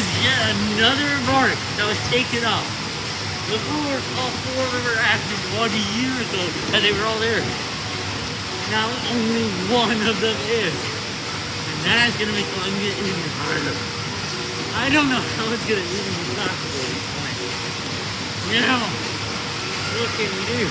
is yet another mark that was taken off. The Before, all four of them were active one year ago, and they were all there. Now only one of them is. And that's gonna make the get even harder. I don't know how it's gonna even be possible at this point. Now, what can we do?